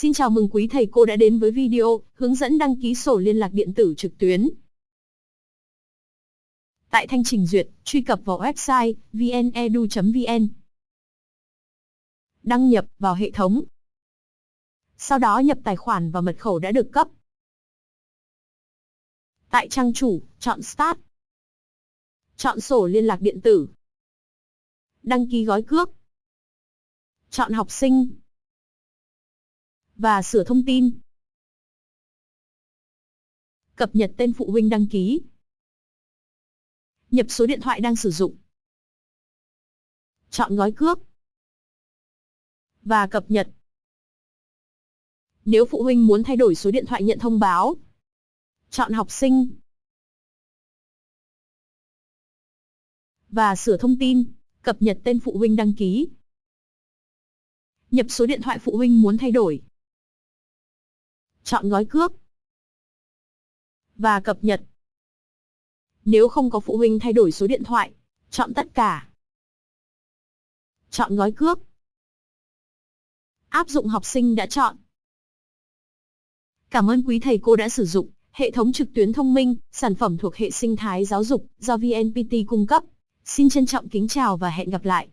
Xin chào mừng quý thầy cô đã đến với video hướng dẫn đăng ký sổ liên lạc điện tử trực tuyến. Tại thanh trình duyệt, truy cập vào website vnedu.vn. Đăng nhập vào hệ thống. Sau đó nhập tài khoản và mật khẩu đã được cấp. Tại trang chủ, chọn Start. Chọn sổ liên lạc điện tử. Đăng ký gói cước. Chọn học sinh. Và sửa thông tin. Cập nhật tên phụ huynh đăng ký. Nhập số điện thoại đang sử dụng. Chọn gói cước. Và cập nhật. Nếu phụ huynh muốn thay đổi số điện thoại nhận thông báo, chọn học sinh. Và sửa thông tin, cập nhật tên phụ huynh đăng ký. Nhập số điện thoại phụ huynh muốn thay đổi. Chọn gói cước. Và cập nhật. Nếu không có phụ huynh thay đổi số điện thoại, chọn tất cả. Chọn gói cước. Áp dụng học sinh đã chọn. Cảm ơn quý thầy cô đã sử dụng hệ thống trực tuyến thông minh, sản phẩm thuộc hệ sinh thái giáo dục do VNPT cung cấp. Xin trân trọng kính chào và hẹn gặp lại.